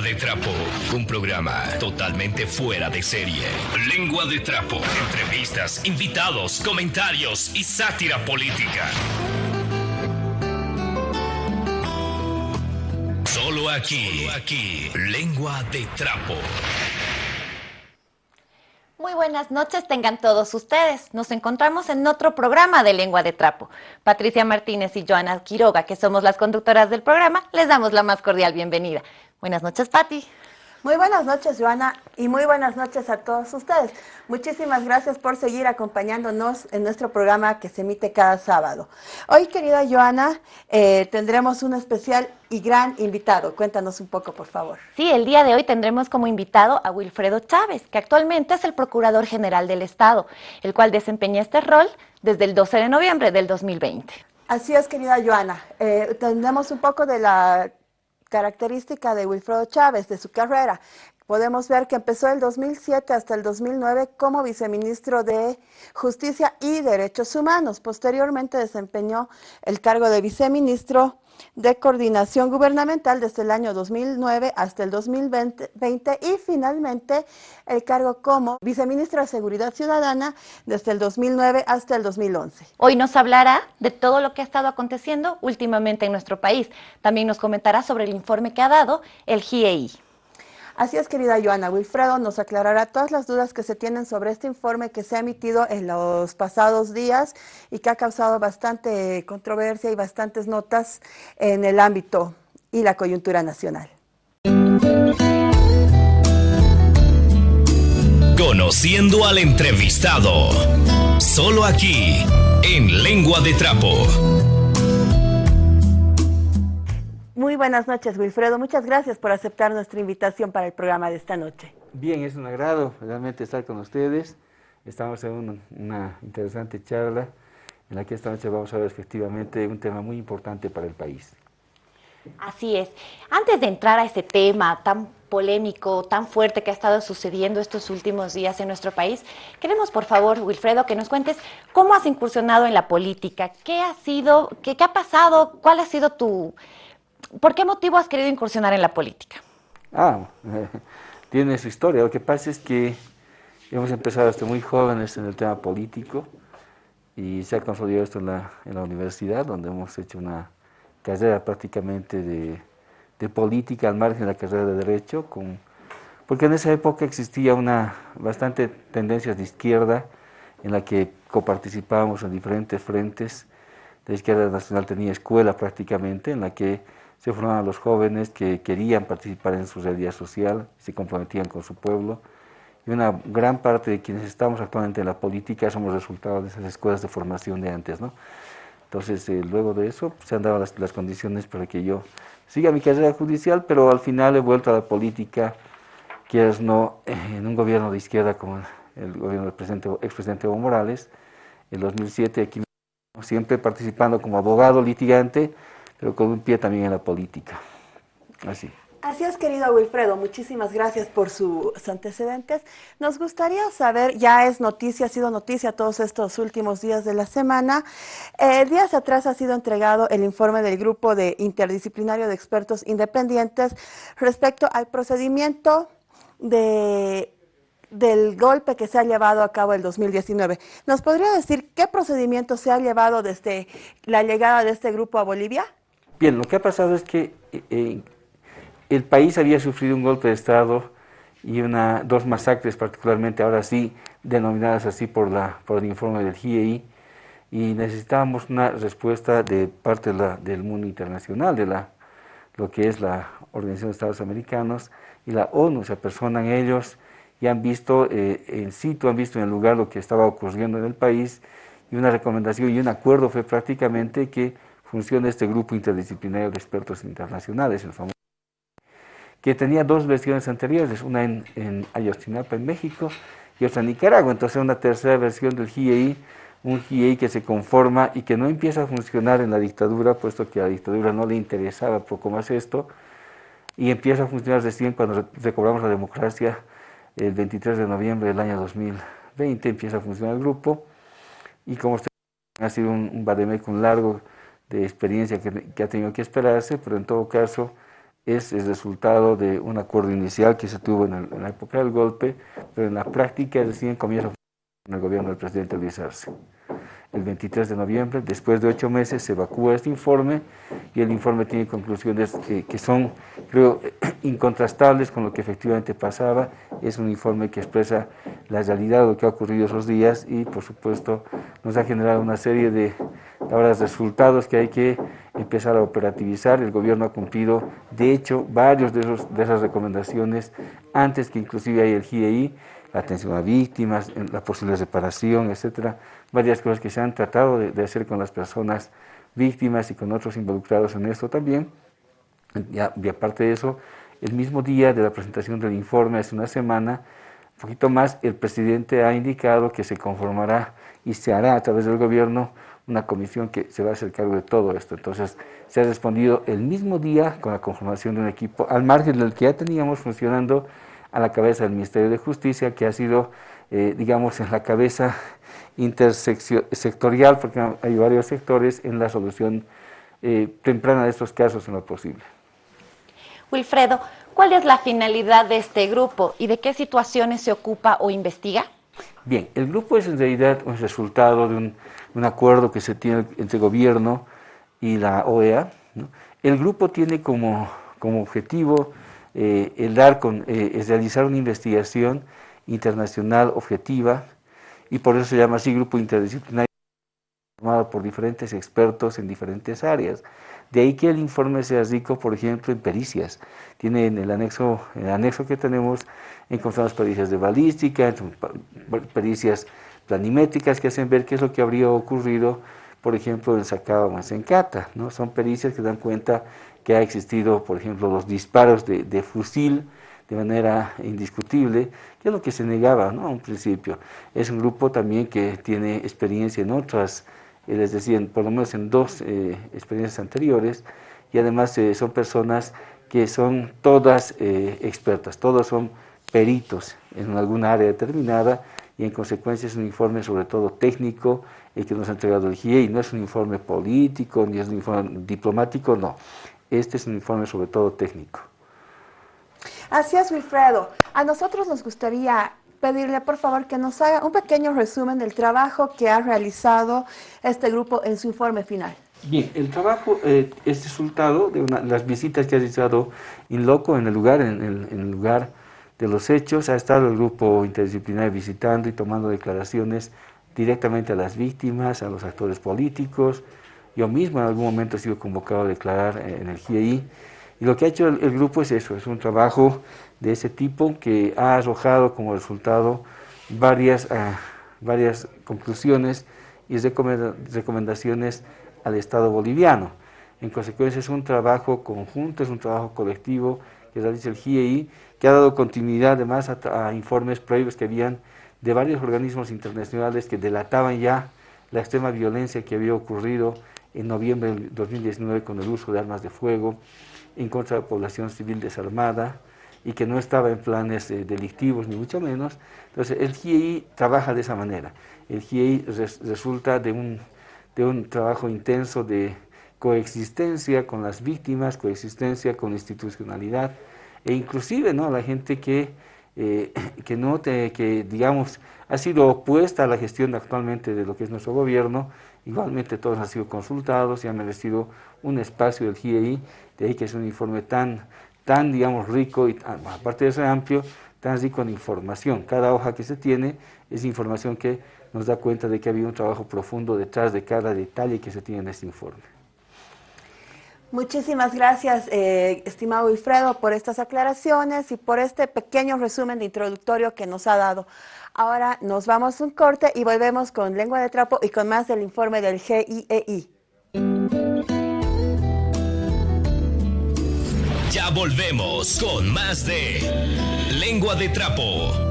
De Trapo, un programa totalmente fuera de serie. Lengua de Trapo, entrevistas, invitados, comentarios y sátira política. Solo aquí, aquí, Lengua de Trapo. Muy buenas noches tengan todos ustedes. Nos encontramos en otro programa de Lengua de Trapo. Patricia Martínez y Joana Quiroga, que somos las conductoras del programa, les damos la más cordial bienvenida. Buenas noches, Pati. Muy buenas noches, Joana, y muy buenas noches a todos ustedes. Muchísimas gracias por seguir acompañándonos en nuestro programa que se emite cada sábado. Hoy, querida Joana, eh, tendremos un especial y gran invitado. Cuéntanos un poco, por favor. Sí, el día de hoy tendremos como invitado a Wilfredo Chávez, que actualmente es el Procurador General del Estado, el cual desempeña este rol desde el 12 de noviembre del 2020. Así es, querida Joana. Eh, tendremos un poco de la característica de Wilfredo Chávez, de su carrera. Podemos ver que empezó el 2007 hasta el 2009 como viceministro de Justicia y Derechos Humanos. Posteriormente desempeñó el cargo de viceministro de Coordinación Gubernamental desde el año 2009 hasta el 2020 y finalmente el cargo como viceministro de Seguridad Ciudadana desde el 2009 hasta el 2011. Hoy nos hablará de todo lo que ha estado aconteciendo últimamente en nuestro país. También nos comentará sobre el informe que ha dado el GIEI. Así es, querida Joana, Wilfredo nos aclarará todas las dudas que se tienen sobre este informe que se ha emitido en los pasados días y que ha causado bastante controversia y bastantes notas en el ámbito y la coyuntura nacional. Conociendo al entrevistado, solo aquí, en Lengua de Trapo. Muy buenas noches, Wilfredo. Muchas gracias por aceptar nuestra invitación para el programa de esta noche. Bien, es un agrado realmente estar con ustedes. Estamos en una, interesante charla en la que esta noche vamos a ver efectivamente un tema muy importante para el país. Así es. Antes de entrar a ese tema tan polémico, tan fuerte que ha estado sucediendo estos últimos días en nuestro país, queremos por favor, Wilfredo, que nos cuentes cómo has incursionado en la política, qué ha sido, qué, qué ha pasado, cuál ha sido tu, ¿Por qué motivo has querido incursionar en la política? Ah, tiene su historia. Lo que pasa es que hemos empezado desde muy jóvenes en el tema político y se ha consolidado esto en la, universidad, donde hemos hecho una carrera prácticamente de, de, política al margen de la carrera de Derecho, con, porque en esa época existía una bastante tendencias de izquierda en la que coparticipábamos en diferentes frentes. La izquierda nacional tenía escuela prácticamente, en la que se formaban los jóvenes que querían participar en su realidad social, se comprometían con su pueblo, y una gran parte de quienes estamos actualmente en la política somos resultado de esas escuelas de formación de antes, ¿no? Entonces, eh, luego de eso, se han dado las, condiciones para que yo siga mi carrera judicial, pero al final he vuelto a la política, quieras no, en un gobierno de izquierda como el gobierno del presidente, expresidente Evo Morales, en 2007 aquí siempre participando como abogado litigante, pero con un pie también en la política. Así. Así es, querido Wilfredo, muchísimas gracias por sus antecedentes. Nos gustaría saber, ya es noticia, ha sido noticia todos estos últimos días de la semana. Eh, días atrás ha sido entregado el informe del Grupo de Interdisciplinario de Expertos Independientes respecto al procedimiento de, del golpe que se ha llevado a cabo el 2019. ¿Nos podría decir qué procedimiento se ha llevado desde la llegada de este grupo a Bolivia? Bien, lo que ha pasado es que eh, el país había sufrido un golpe de Estado y una, dos masacres particularmente, ahora sí, denominadas así por, la, por el informe del GIEI, y necesitábamos una respuesta de parte del mundo internacional, de la, lo que es la Organización de Estados Americanos y la ONU, se apersonan ellos y han visto eh, en sitio, han visto en el lugar lo que estaba ocurriendo en el país, y una recomendación y un acuerdo fue prácticamente que funciona este grupo interdisciplinario de expertos internacionales, el famoso, que tenía dos versiones anteriores, una en, en Ayotzinapa, en México, y otra en Nicaragua. Entonces una tercera versión del GIEI, un GIEI que se conforma y que no empieza a funcionar en la dictadura, puesto que a la dictadura no le interesaba poco más esto, y empieza a funcionar recién cuando recobramos la democracia el 23 de noviembre del año 2020, empieza a funcionar el grupo, y como usted ha sido un, un largo de experiencia que, ha tenido que esperarse, pero en todo caso es el resultado de un acuerdo inicial que se tuvo en, la época del golpe, pero en la práctica recién comienza en el gobierno del presidente Luis Arce el 23 de noviembre. Después de ocho meses se evacúa este informe y el informe tiene conclusiones eh, que son, creo, incontrastables con lo que efectivamente pasaba. Es un informe que expresa la realidad de lo que ha ocurrido esos días y, por supuesto, nos ha generado una serie de ahora resultados que hay que empezar a operativizar. El gobierno ha cumplido, de hecho, varios de, esos, de esas recomendaciones antes que inclusive hay el GIEI la atención a víctimas, la posible reparación, etcétera, varias cosas que se han tratado de, hacer con las personas víctimas y con otros involucrados en esto también. y aparte de eso, el mismo día de la presentación del informe, hace una semana, poquito más, el presidente ha indicado que se conformará y se hará a través del gobierno una comisión que se va a hacer cargo de todo esto. Entonces, se ha respondido el mismo día con la conformación de un equipo, al margen del que ya teníamos funcionando a la cabeza del Ministerio de Justicia, que ha sido, eh, digamos, en la cabeza intersectorial, porque hay varios sectores en la solución eh, temprana de estos casos en lo posible. Wilfredo, ¿cuál es la finalidad de este grupo y de qué situaciones se ocupa o investiga? Bien, el grupo es en realidad un resultado de un, acuerdo que se tiene entre gobierno y la OEA. El grupo tiene como, como objetivo eh, el dar con, eh, es realizar una investigación internacional objetiva y por eso se llama así grupo interdisciplinario formado por diferentes expertos en diferentes áreas. De ahí que el informe sea rico, por ejemplo, en pericias. Tiene en el anexo, en el anexo que tenemos, encontramos pericias de balística, pericias planimétricas que hacen ver qué es lo que habría ocurrido, por ejemplo, en Sacaba Masencata. ¿no? Son pericias que dan cuenta que ha existido, por ejemplo, los disparos de, fusil de manera indiscutible, que es lo que se negaba ¿no? a un principio. Es un grupo también que tiene experiencia en otras, eh, les decía, por lo menos en dos eh, experiencias anteriores, y además eh, son personas que son todas expertas, todos son peritos en alguna área determinada, y en consecuencia es un informe sobre todo técnico, el que nos ha entregado el GIEI, no es un informe político, ni es un informe diplomático, no este es un informe sobre todo técnico. Así es, Wilfredo. A nosotros nos gustaría pedirle, por favor, que nos haga un pequeño resumen del trabajo que ha realizado este grupo en su informe final. Bien, el trabajo eh, es resultado de las visitas que ha realizado in loco en el lugar, en el, lugar de los hechos. Ha estado el grupo interdisciplinario visitando y tomando declaraciones directamente a las víctimas, a los actores políticos, yo mismo en algún momento he sido convocado a declarar eh, en el GIEI y lo que ha hecho el, grupo es eso, es un trabajo de ese tipo que ha arrojado como resultado varias, ah, varias conclusiones y recomendaciones al Estado boliviano. En consecuencia es un trabajo conjunto, es un trabajo colectivo que realiza el GIEI, que ha dado continuidad además a informes previos que habían de varios organismos internacionales que delataban ya la extrema violencia que había ocurrido en noviembre del 2019 con el uso de armas de fuego en contra de la población civil desarmada y que no estaba en planes delictivos ni mucho menos. Entonces el GIEI trabaja de esa manera. El GIEI resulta de un, de un trabajo intenso de coexistencia con las víctimas, coexistencia con institucionalidad e inclusive ¿no? la gente que, eh, que, no que digamos ha sido opuesta a la gestión actualmente de lo que es nuestro gobierno, Igualmente todos han sido consultados y han merecido un espacio del GIEI, de ahí que es un informe tan, tan digamos, rico y aparte de ser amplio, tan rico en información. Cada hoja que se tiene es información que nos da cuenta de que ha habido un trabajo profundo detrás de cada detalle que se tiene en este informe. Muchísimas gracias, eh, estimado Wilfredo, por estas aclaraciones y por este pequeño resumen de introductorio que nos ha dado. Ahora nos vamos un corte y volvemos con Lengua de Trapo y con más del informe del GIEI. Ya volvemos con más de Lengua de Trapo.